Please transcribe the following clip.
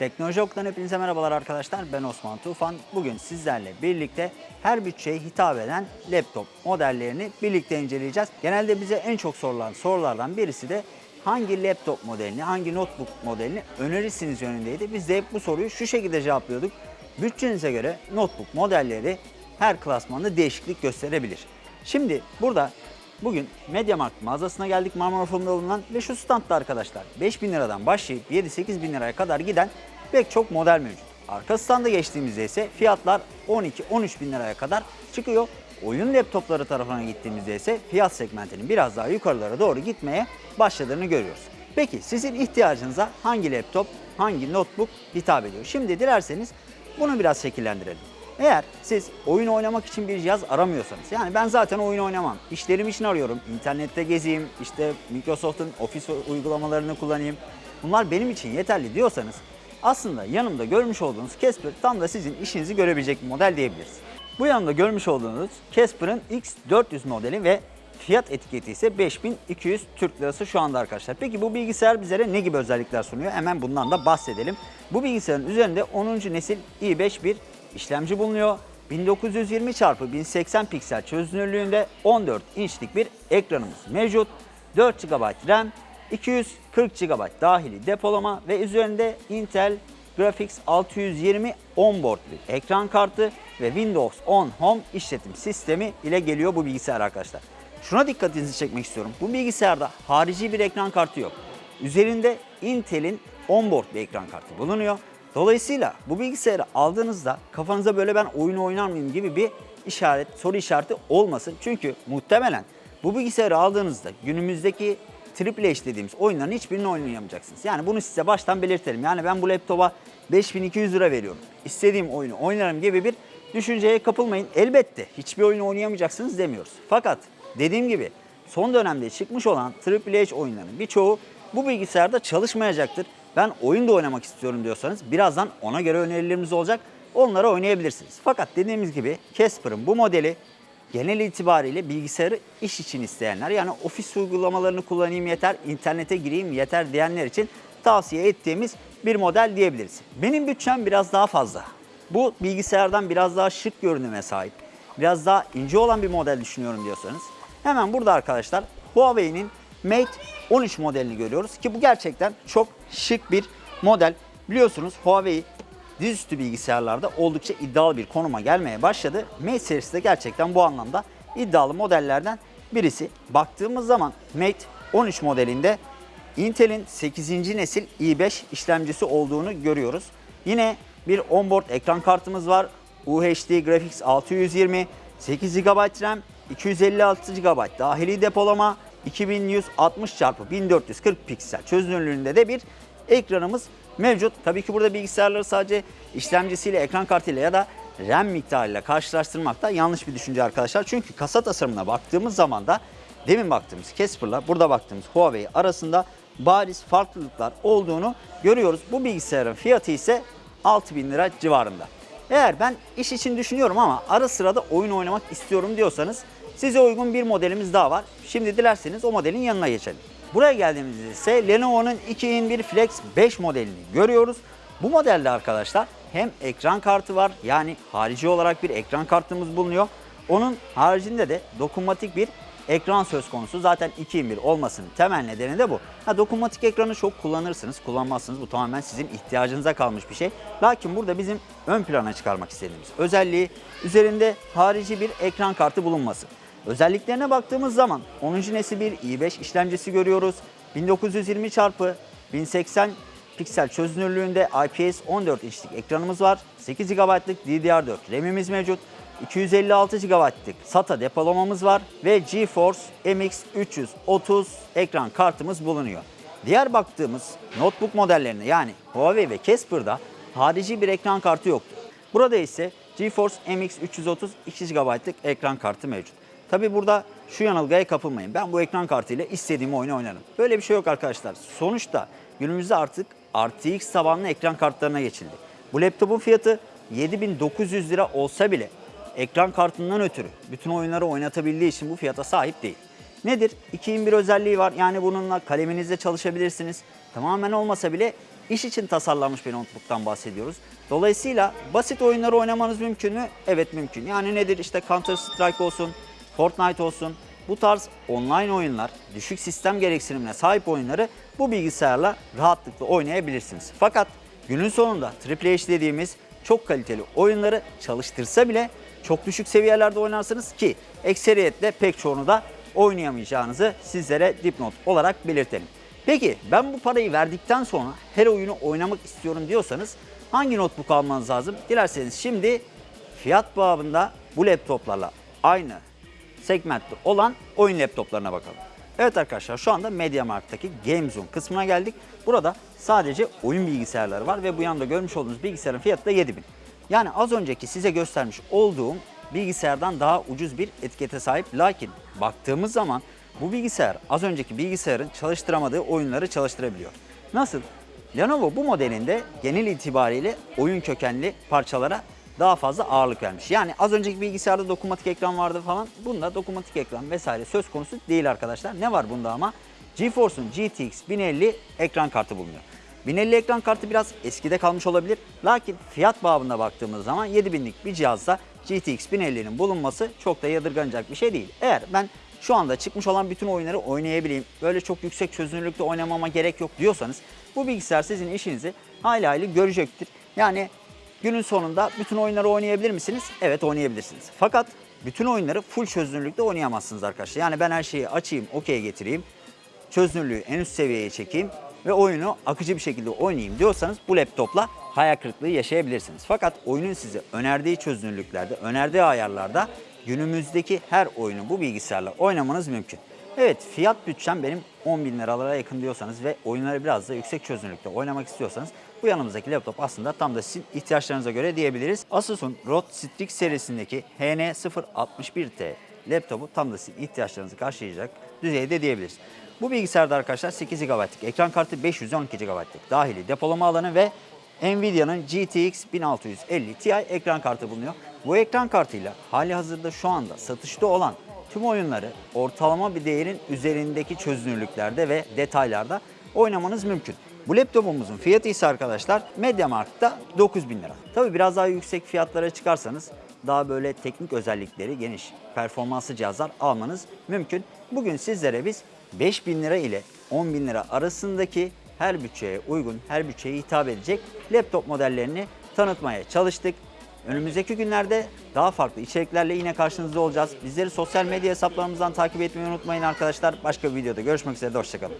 Teknoloji hepinize merhabalar arkadaşlar. Ben Osman Tufan. Bugün sizlerle birlikte her bütçeye hitap eden laptop modellerini birlikte inceleyeceğiz. Genelde bize en çok sorulan sorulardan birisi de hangi laptop modelini, hangi notebook modelini önerirsiniz yönündeydi. Biz de hep bu soruyu şu şekilde cevaplıyorduk. Bütçenize göre notebook modelleri her klasmanda değişiklik gösterebilir. Şimdi burada Bugün MediaMarkt mağazasına geldik Marmara Forum'da bulunan ve şu standta arkadaşlar 5000 liradan başlayıp 7-8 bin liraya kadar giden pek çok model mevcut. Arka standa geçtiğimizde ise fiyatlar 12-13 bin liraya kadar çıkıyor. Oyun laptopları tarafına gittiğimizde ise fiyat segmentinin biraz daha yukarılara doğru gitmeye başladığını görüyoruz. Peki sizin ihtiyacınıza hangi laptop, hangi notebook hitap ediyor? Şimdi dilerseniz bunu biraz şekillendirelim. Eğer siz oyun oynamak için bir cihaz aramıyorsanız, yani ben zaten oyun oynamam, işlerim için arıyorum, internette gezeyim, işte Microsoft'un Office uygulamalarını kullanayım, bunlar benim için yeterli diyorsanız aslında yanımda görmüş olduğunuz Casper tam da sizin işinizi görebilecek bir model diyebiliriz. Bu yanımda görmüş olduğunuz Casper'ın X400 modeli ve fiyat etiketi ise 5200 Türk Lirası şu anda arkadaşlar. Peki bu bilgisayar bizlere ne gibi özellikler sunuyor? Hemen bundan da bahsedelim. Bu bilgisayarın üzerinde 10. nesil i5 bir işlemci bulunuyor. 1920 x 1080 piksel çözünürlüğünde 14 inçlik bir ekranımız mevcut. 4 GB RAM, 240 GB dahili depolama ve üzerinde Intel Graphics 620 onboard bir ekran kartı ve Windows 10 Home işletim sistemi ile geliyor bu bilgisayar arkadaşlar. Şuna dikkatinizi çekmek istiyorum. Bu bilgisayarda harici bir ekran kartı yok. Üzerinde Intel'in onboard bir ekran kartı bulunuyor. Dolayısıyla bu bilgisayarı aldığınızda kafanıza böyle ben oyun oynar mıyım gibi bir işaret, soru işareti olmasın. Çünkü muhtemelen bu bilgisayarı aldığınızda günümüzdeki Triple H dediğimiz oyunların hiçbirini oynayamayacaksınız. Yani bunu size baştan belirtelim. Yani ben bu laptopa 5200 lira veriyorum. İstediğim oyunu oynarım gibi bir düşünceye kapılmayın. Elbette hiçbir oyunu oynayamayacaksınız demiyoruz. Fakat dediğim gibi son dönemde çıkmış olan Triple H oyunlarının birçoğu bu bilgisayarda çalışmayacaktır. Ben oyun da oynamak istiyorum diyorsanız birazdan ona göre önerilerimiz olacak. Onları oynayabilirsiniz. Fakat dediğimiz gibi Casper'ın bu modeli genel itibariyle bilgisayarı iş için isteyenler yani ofis uygulamalarını kullanayım yeter, internete gireyim yeter diyenler için tavsiye ettiğimiz bir model diyebiliriz. Benim bütçem biraz daha fazla. Bu bilgisayardan biraz daha şık görünüme sahip, biraz daha ince olan bir model düşünüyorum diyorsanız hemen burada arkadaşlar Huawei'nin Mate 13 modelini görüyoruz ki bu gerçekten çok şık bir model. Biliyorsunuz Huawei dizüstü bilgisayarlarda oldukça iddialı bir konuma gelmeye başladı. Mate serisi de gerçekten bu anlamda iddialı modellerden birisi. Baktığımız zaman Mate 13 modelinde Intel'in 8. nesil i5 işlemcisi olduğunu görüyoruz. Yine bir onboard ekran kartımız var. UHD Graphics 620, 8 GB RAM, 256 GB dahili depolama, 2160 x 1440 piksel çözünürlüğünde de bir ekranımız mevcut. Tabii ki burada bilgisayarları sadece işlemcisiyle, ekran kartıyla ya da RAM miktarıyla karşılaştırmak da yanlış bir düşünce arkadaşlar. Çünkü kasa tasarımına baktığımız zaman da demin baktığımız Casper'la burada baktığımız Huawei arasında bariz farklılıklar olduğunu görüyoruz. Bu bilgisayarın fiyatı ise 6000 lira civarında. Eğer ben iş için düşünüyorum ama ara sırada oyun oynamak istiyorum diyorsanız size uygun bir modelimiz daha var. Şimdi dilerseniz o modelin yanına geçelim. Buraya geldiğimizde ise Lenovo'nun 2 in 1 Flex 5 modelini görüyoruz. Bu modelde arkadaşlar hem ekran kartı var yani harici olarak bir ekran kartımız bulunuyor. Onun haricinde de dokunmatik bir ekran söz konusu. Zaten 2 in 1 olmasının temel nedeni de bu. Ha, dokunmatik ekranı çok kullanırsınız, kullanmazsınız. Bu tamamen sizin ihtiyacınıza kalmış bir şey. Lakin burada bizim ön plana çıkarmak istediğimiz özelliği üzerinde harici bir ekran kartı bulunması. Özelliklerine baktığımız zaman 10. nesil bir i5 işlemcisi görüyoruz. 1920 x 1080 piksel çözünürlüğünde IPS 14 inçlik ekranımız var. 8 GB'lık DDR4 RAM'imiz mevcut. 256 GB'lık SATA depolamamız var ve GeForce MX 330 ekran kartımız bulunuyor. Diğer baktığımız notebook modellerinde yani Huawei ve Casper'da harici bir ekran kartı yoktu. Burada ise GeForce MX 330 2 GB'lık ekran kartı mevcut. Tabi burada şu yanılgıya kapılmayın. Ben bu ekran kartıyla istediğim oyunu oynarım. Böyle bir şey yok arkadaşlar. Sonuçta günümüzde artık RTX tabanlı ekran kartlarına geçildi. Bu laptopun fiyatı 7900 lira olsa bile ekran kartından ötürü bütün oyunları oynatabildiği için bu fiyata sahip değil. Nedir? 2 in 1 özelliği var. Yani bununla kaleminizle çalışabilirsiniz. Tamamen olmasa bile iş için tasarlanmış bir notebook'tan bahsediyoruz. Dolayısıyla basit oyunları oynamanız mümkün mü? Evet mümkün. Yani nedir? İşte Counter Strike olsun, Fortnite olsun. Bu tarz online oyunlar, düşük sistem gereksinimine sahip oyunları bu bilgisayarla rahatlıkla oynayabilirsiniz. Fakat günün sonunda AAA dediğimiz çok kaliteli oyunları çalıştırsa bile çok düşük seviyelerde oynarsınız ki ekseriyetle pek çoğunu da oynayamayacağınızı sizlere dipnot olarak belirtelim. Peki ben bu parayı verdikten sonra her oyunu oynamak istiyorum diyorsanız hangi notebook almanız lazım? Dilerseniz şimdi fiyat babında bu laptoplarla aynı segmentte olan oyun laptoplarına bakalım. Evet arkadaşlar şu anda MediaMarkt'taki GameZone kısmına geldik. Burada sadece oyun bilgisayarları var ve bu yanda görmüş olduğunuz bilgisayarın fiyatı da 7000. Yani az önceki size göstermiş olduğum bilgisayardan daha ucuz bir etikete sahip. Lakin baktığımız zaman bu bilgisayar az önceki bilgisayarın çalıştıramadığı oyunları çalıştırabiliyor. Nasıl? Lenovo bu modelinde genel itibariyle oyun kökenli parçalara daha fazla ağırlık vermiş. Yani az önceki bilgisayarda dokunmatik ekran vardı falan. Bunda dokunmatik ekran vesaire söz konusu değil arkadaşlar. Ne var bunda ama? GeForce'un GTX 1050 ekran kartı bulunuyor. 1050 ekran kartı biraz eskide kalmış olabilir. Lakin fiyat babına baktığımız zaman 7000'lik bir cihazda GTX 1050'nin bulunması çok da yadırganacak bir şey değil. Eğer ben şu anda çıkmış olan bütün oyunları oynayabileyim, böyle çok yüksek çözünürlükte oynamama gerek yok diyorsanız bu bilgisayar sizin işinizi hayli hayli görecektir. Yani günün sonunda bütün oyunları oynayabilir misiniz? Evet oynayabilirsiniz. Fakat bütün oyunları full çözünürlükte oynayamazsınız arkadaşlar. Yani ben her şeyi açayım, okey getireyim, çözünürlüğü en üst seviyeye çekeyim ve oyunu akıcı bir şekilde oynayayım diyorsanız bu laptopla hayal kırıklığı yaşayabilirsiniz. Fakat oyunun size önerdiği çözünürlüklerde, önerdiği ayarlarda günümüzdeki her oyunu bu bilgisayarla oynamanız mümkün. Evet fiyat bütçem benim 10 bin liralara yakın diyorsanız ve oyunları biraz da yüksek çözünürlükte oynamak istiyorsanız bu yanımızdaki laptop aslında tam da sizin ihtiyaçlarınıza göre diyebiliriz. Asus'un ROG Strix serisindeki HN061T laptopu tam da sizin ihtiyaçlarınızı karşılayacak düzeyde diyebiliriz. Bu bilgisayarda arkadaşlar 8 GB'lık ekran kartı 512 GB'lık dahili depolama alanı ve Nvidia'nın GTX 1650 Ti ekran kartı bulunuyor. Bu ekran kartıyla hali hazırda şu anda satışta olan tüm oyunları ortalama bir değerin üzerindeki çözünürlüklerde ve detaylarda oynamanız mümkün. Bu laptopumuzun fiyatı ise arkadaşlar MediaMarkt'ta 9000 lira. Tabi biraz daha yüksek fiyatlara çıkarsanız daha böyle teknik özellikleri geniş, performanslı cihazlar almanız mümkün. Bugün sizlere biz 5000 lira ile 10 bin lira arasındaki her bütçeye uygun, her bütçeye hitap edecek laptop modellerini tanıtmaya çalıştık. Önümüzdeki günlerde daha farklı içeriklerle yine karşınızda olacağız. Bizleri sosyal medya hesaplarımızdan takip etmeyi unutmayın arkadaşlar. Başka bir videoda görüşmek üzere, hoşçakalın.